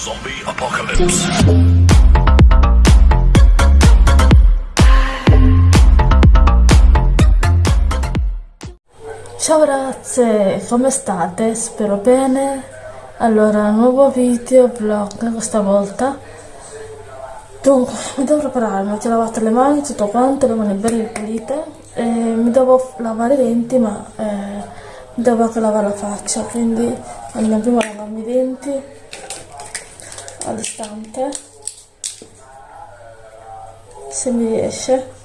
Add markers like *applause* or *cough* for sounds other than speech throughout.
Zombie Apocalypse. Ciao ragazze, come state? Spero bene. Allora, nuovo video vlog questa volta. Dunque, mi devo preparare, mi ho lavato le mani, tutto quanto, le mani belle pulite. E mi devo lavare i denti, ma eh, mi devo anche lavare la faccia, quindi andiamo prima a lavarmi i denti all'istante. Se mi riesce.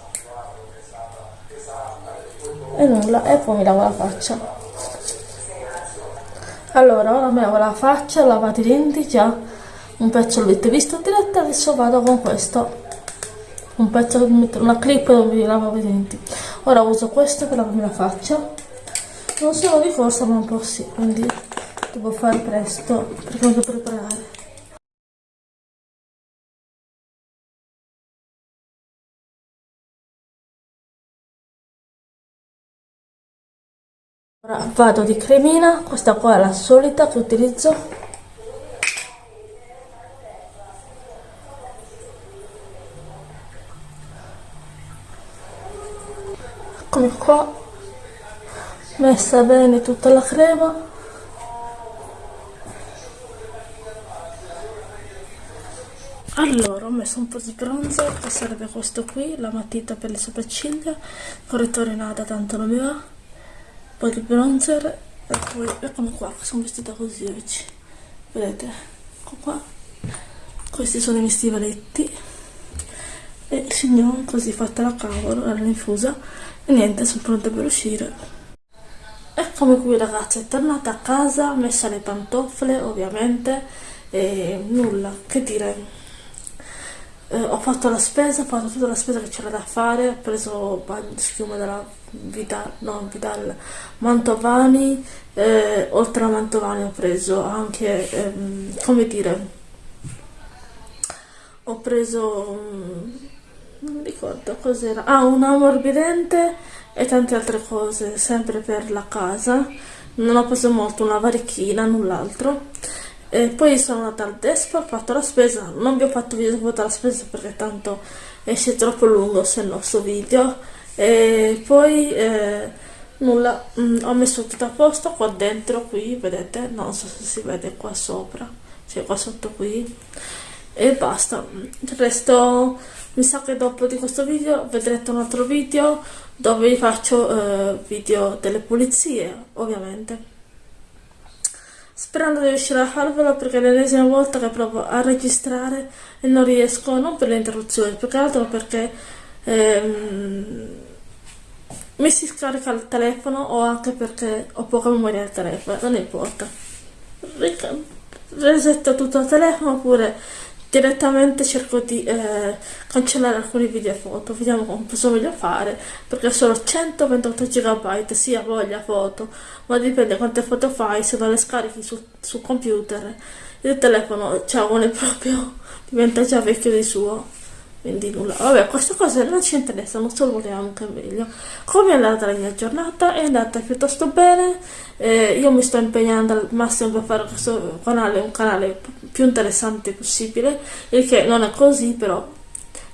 E nulla e poi mi lavo la faccia. Allora ora mi lavo la faccia lavate i denti già. Un pezzo l'avete visto diretta adesso vado con questo. Un pezzo una clip dove mi lavo i denti. Ora uso questo per lavarmi la faccia. Non sono di corsa ma un po' sì quindi devo fare presto perché mi devo preparare Ora vado di cremina, questa qua è la solita che utilizzo. Eccomi qua, messa bene tutta la crema. Allora, ho messo un po' di bronzer, che serve questo qui, la matita per le sopracciglia, correttore nada, tanto non mi va poi il bronzer e poi eccomi qua sono vestita così oggi vedete? Ecco qua. Questi sono i miei stivaletti. E il signor così fatta la cavolo era infusa e niente sono pronta per uscire. Eccomi qui ragazzi. È tornata a casa messa le pantofole ovviamente. E nulla che dire eh, ho fatto la spesa, ho fatto tutta la spesa che c'era da fare, ho preso schiuma della Vidal, no, Vidal Mantovani, eh, oltre a Mantovani ho preso anche, ehm, come dire, ho preso, non ricordo cos'era, ah un ammorbidente e tante altre cose, sempre per la casa, non ho preso molto, una varichina, null'altro e poi sono andata al Despa, ho fatto la spesa, non vi ho fatto video dopo la spesa perché tanto esce troppo lungo se il nostro video. E poi eh, nulla, mm, ho messo tutto a posto qua dentro, qui vedete, non so se si vede qua sopra, cioè qua sotto qui. E basta, il resto mi sa che dopo di questo video vedrete un altro video dove vi faccio eh, video delle pulizie ovviamente sperando di riuscire a farvelo perché è l'ennesima volta che provo a registrare e non riesco, non per le interruzioni, più che altro perché ehm, mi si scarica il telefono o anche perché ho poca memoria del telefono, non importa. Resetto tutto il telefono oppure direttamente cerco di eh, cancellare alcuni video e foto vediamo cosa voglio fare perché sono 128 GB sia voglia foto ma dipende quante foto fai se non le scarichi sul, sul computer il telefono cioè uno è proprio *laughs* diventa già vecchio di suo quindi nulla. Vabbè queste cose non ci interessano solo vogliamo che meglio. Come è andata la mia giornata? È andata piuttosto bene. Eh, io mi sto impegnando al massimo per fare questo canale un canale più interessante possibile il che non è così però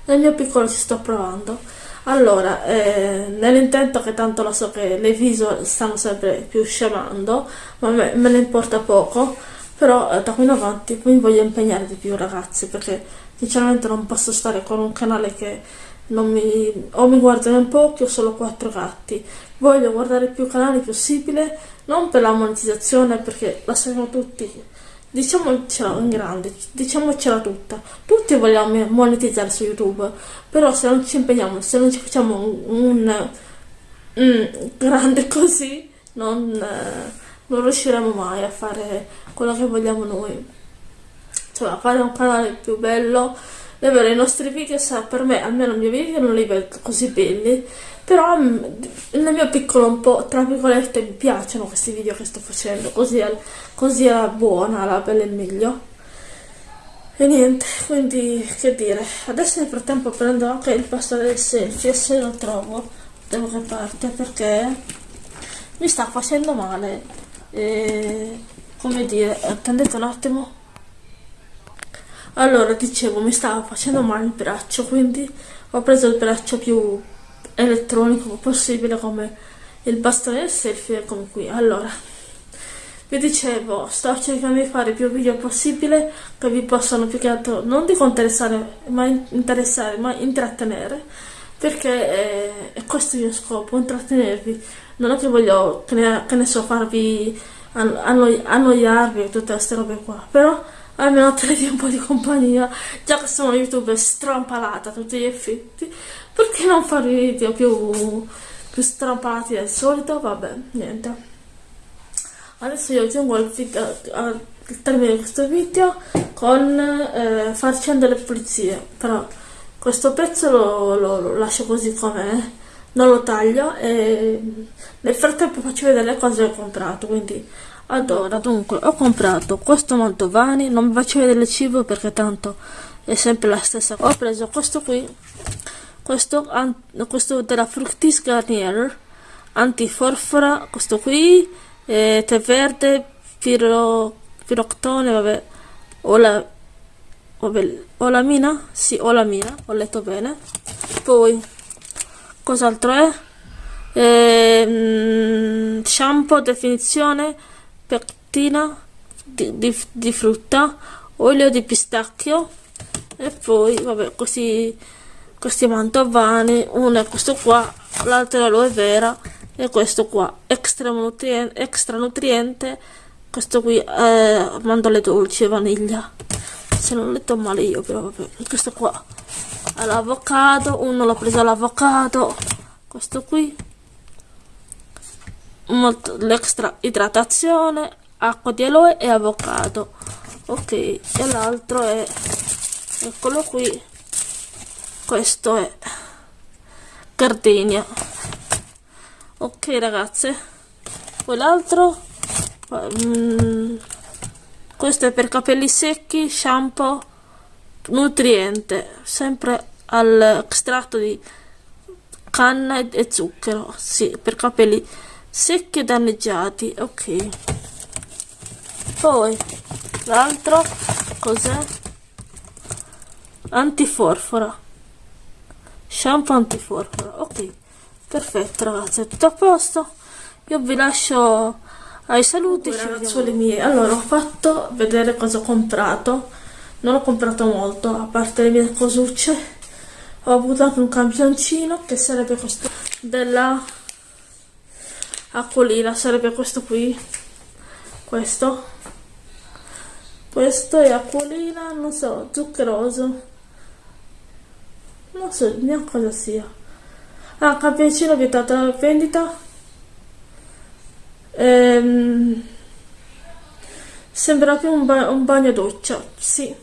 nel mio piccolo ci sto provando. Allora eh, nell'intento che tanto lo so che le visual stanno sempre più scemando ma me, me ne importa poco però eh, da qui in avanti mi voglio impegnare di più ragazzi perché sinceramente non posso stare con un canale che non mi, o mi guardano in pochi o solo quattro gatti. Voglio guardare più canali possibile non per la monetizzazione perché la sappiamo tutti. Diciamocela in grande diciamocela tutta. Tutti vogliamo monetizzare su youtube però se non ci impegniamo se non ci facciamo un, un, un grande così non, non riusciremo mai a fare quello che vogliamo noi cioè fare un canale più bello è vero i nostri video per me almeno i miei video non li vedo così belli. Però mm, nel mio piccolo un po' tra virgolette mi piacciono questi video che sto facendo così è, così è buona la bella e meglio. E niente quindi che dire. Adesso nel frattempo prendo anche il pasto del selfie se lo trovo da qualche parte perché mi sta facendo male. E come dire attendete un attimo allora dicevo mi stava facendo male il braccio quindi ho preso il braccio più elettronico possibile come il bastone del selfie come qui. Allora vi dicevo sto cercando di fare più video possibile che vi possano più che altro non dico interessare ma interessare ma intrattenere perché è, è questo il mio scopo intrattenervi. Non è che voglio che ne, che ne so farvi annoi, annoiarvi e tutte queste robe qua però almeno tenevi un po' di compagnia. Già che sono youtube strampalata a tutti gli effetti perché non fare video più, più strampalati del solito? Vabbè niente. Adesso io aggiungo al, video, al termine di questo video con eh, far scendere le pulizie. Però questo pezzo lo, lo, lo lascio così com'è non lo taglio e nel frattempo faccio vedere le cose che ho comprato quindi allora dunque ho comprato questo mantovani non vi faccio vedere il cibo perché tanto è sempre la stessa cosa. Ho preso questo qui questo, questo della Fructis Garnier antiforfora questo qui eh, tè verde piro, piroctone vabbè o la vabbè, o la mina? Sì o la mina ho letto bene. Poi cos'altro è? Eh, shampoo definizione pectina di, di, di, frutta olio di pistacchio e poi vabbè questi questi mantovani uno è questo qua l'altro è l'aloe vera e questo qua extra nutriente, extra nutriente questo qui è mandorle dolci e vaniglia. Se non ho letto male io però vabbè questo qua l'avocado uno l'ho preso all'avocado questo qui l'extra idratazione acqua di aloe e avocado. Ok e l'altro è eccolo qui. Questo è gardenia. Ok ragazze. Poi l'altro mm, questo è per capelli secchi shampoo nutriente sempre all'estratto di canna e zucchero sì per capelli secchi e danneggiati ok. Poi l'altro cos'è? Antiforfora. Shampoo antiforfora ok. Perfetto ragazzi è tutto a posto. Io vi lascio ai saluti ragazzuoli miei allora ho fatto vedere cosa ho comprato. Non ho comprato molto a parte le mie cosucce. Ho avuto anche un campioncino che sarebbe questo della acquolina sarebbe questo qui. Questo. Questo è acquolina non so zuccheroso non so neanche cosa sia. Ah campioncino vietato alla vendita. Ehm, sembra più un, ba un bagno doccia sì.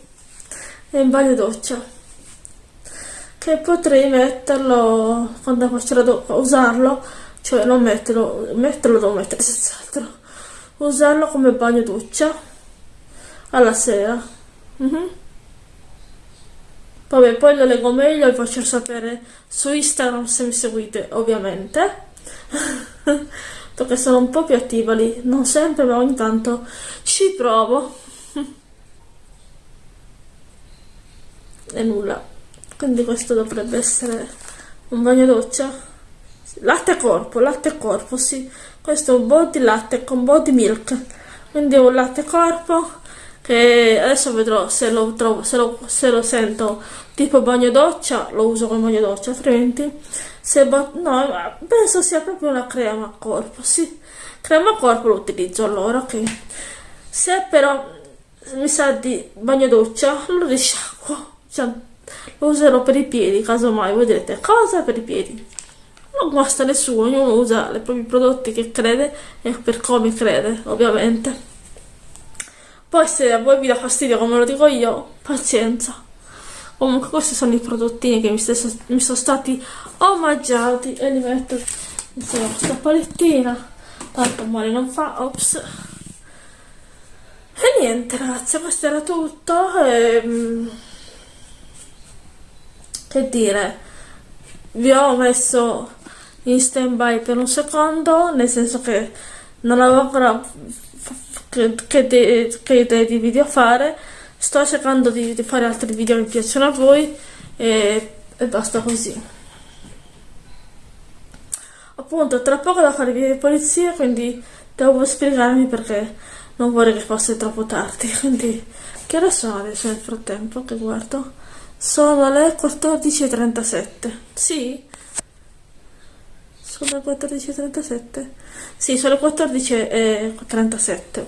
È un bagno doccia. Che potrei metterlo quando faccio usarlo cioè non metterlo metterlo devo mettere senz'altro usarlo come bagno doccia alla sera mm -hmm. Vabbè, poi lo leggo meglio e vi faccio sapere su Instagram se mi seguite, ovviamente. *laughs* perché sono un po' più attiva lì, non sempre, ma ogni tanto ci provo. *laughs* e nulla. Quindi questo dovrebbe essere un bagno doccia. Latte corpo, latte corpo, sì. Questo è un body latte con body milk. Quindi un latte corpo che adesso vedrò se lo, trovo, se lo, se lo sento tipo bagno doccia, lo uso come bagno doccia, altrimenti se no, penso sia proprio una crema corpo, sì. Crema corpo lo utilizzo allora, ok. Se però mi sa di bagno doccia, lo risciacquo. Cioè, lo userò per i piedi, casomai voi direte cosa per i piedi? Non guasta nessuno, ognuno usa i propri prodotti che crede e per come crede, ovviamente. Poi se a voi vi dà fastidio come lo dico io, pazienza. Comunque questi sono i prodottini che mi, stesso, mi sono stati omaggiati e li metto insieme a questa palettina. Tanto male non fa, ops. E niente ragazzi, questo era tutto. E, ehm, che dire, vi ho messo in stand by per un secondo, nel senso che non avevo ancora che, che, che idee di video fare. Sto cercando di, di fare altri video che piacciono a voi e, e basta così. Appunto tra poco da fare video di polizia quindi devo spiegarmi perché non vorrei che fosse troppo tardi. *laughs* Quindi che ore sono adesso nel frattempo che guardo? Sono le 14.37 sì sono le 14.37 sì sono le 14.37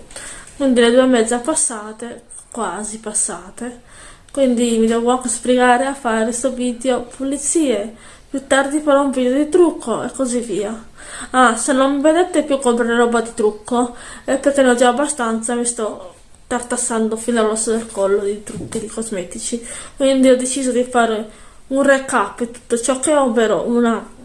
quindi le due e mezza passate quasi passate. Quindi mi devo sbrigare a fare questo video pulizie. Più tardi farò un video di trucco e così via. Ah se non mi vedete più comprare roba di trucco. È perché ne ho già abbastanza mi sto tartassando fino all'osso del collo di trucchi di cosmetici. Quindi ho deciso di fare un recap di tutto ciò che ho ovvero una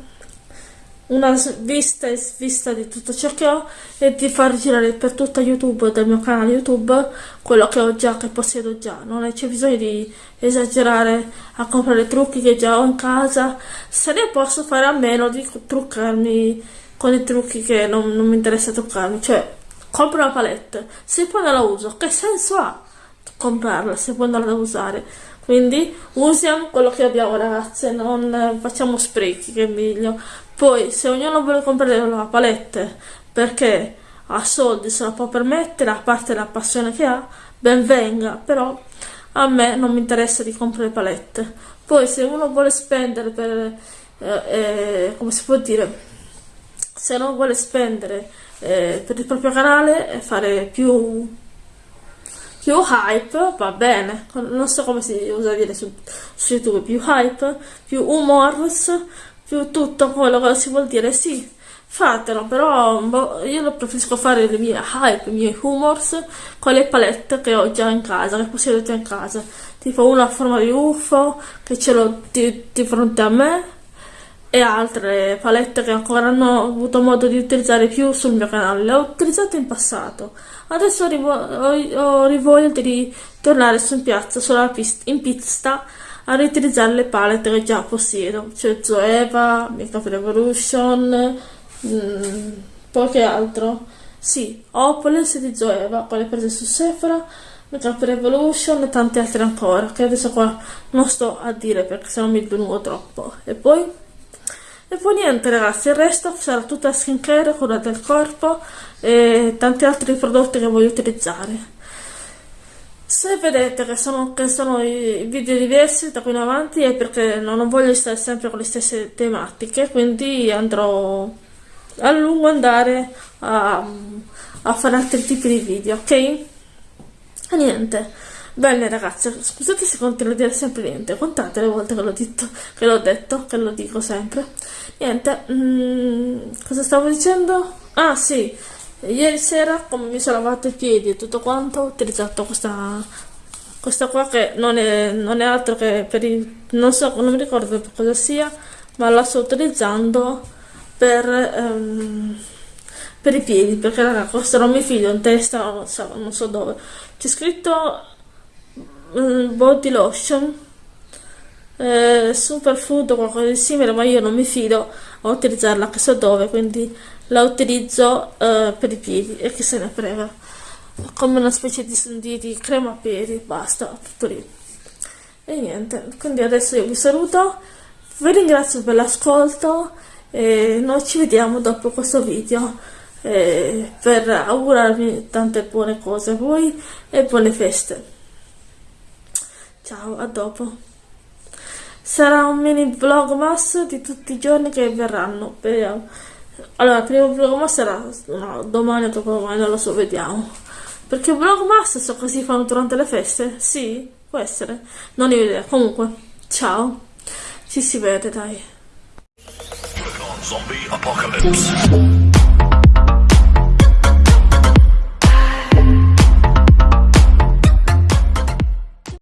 una vista e svista di tutto ciò che ho e di far girare per tutta YouTube del mio canale YouTube quello che ho già, che possiedo già. Non c'è bisogno di esagerare a comprare trucchi che già ho in casa, se ne posso fare a meno di truccarmi con i trucchi che non, non mi interessa truccarmi. Cioè, compro una palette, se poi non la uso, che senso ha comprarla se poi non la usare? Quindi usiamo quello che abbiamo ragazze, non facciamo sprechi che è meglio. Poi se ognuno vuole comprare una palette perché ha soldi, se la può permettere, a parte la passione che ha, ben venga, però a me non mi interessa di comprare palette. Poi se uno vuole spendere per, eh, eh, come si può dire, se non vuole spendere eh, per il proprio canale e fare più più hype va bene, non so come si usa dire su, su YouTube, più hype, più humors, più tutto quello che si vuol dire, sì, fatelo, però boh, io preferisco fare le mie hype, i miei humors con le palette che ho già in casa, che possiedo già in casa, tipo una a forma di UFO che ce l'ho di, di fronte a me e altre palette che ancora non ho avuto modo di utilizzare più sul mio canale, le ho utilizzate in passato. Adesso ho, ho rivoglia di tornare su in piazza, sulla pista, in pista, a riutilizzare le palette che già possiedo, cioè Zoeva, Makeup Revolution, mm, poche altro. Sì, ho palette di Zoeva, quelle prese su Sephora, Makeup Revolution e tante altre ancora, che adesso qua non sto a dire perché se no mi dilungo troppo. E poi... E poi niente ragazzi, il resto sarà tutta skincare, cura del corpo e tanti altri prodotti che voglio utilizzare. Se vedete che sono, che sono i video diversi da qui in avanti è perché non voglio stare sempre con le stesse tematiche, quindi andrò a lungo andare a, a fare altri tipi di video, ok? E niente. Bene ragazzi, scusate se continuo a dire sempre niente, contate le volte che l'ho detto, che l'ho detto, che lo dico sempre. Niente, mm, cosa stavo dicendo? Ah sì, ieri sera come mi sono lavato i piedi e tutto quanto, ho utilizzato questa, questa qua che non è, non è altro che per i, non so, non mi ricordo cosa sia, ma la sto utilizzando per... Um, per i piedi perché raga questo non mi fido in testa non so, non so dove c'è scritto body lotion eh, superfood o qualcosa di simile ma io non mi fido a utilizzarla che so dove quindi la utilizzo eh, per i piedi e chi se ne frega. Come una specie di, di, di crema piedi basta tutto lì. E niente quindi adesso io vi saluto vi ringrazio per l'ascolto e noi ci vediamo dopo questo video. Eh, per augurarvi tante buone cose a voi e buone feste Ciao, a dopo. Sarà un mini vlogmas di tutti i giorni che verranno. Vediamo. Allora, il primo vlogmas sarà no, domani o dopodomani, non lo so, vediamo. Perché vlogmas so si fanno durante le feste? Sì, può essere. Non ho idea. Comunque, ciao. Ci si vede, dai. Zombie Apocalypse.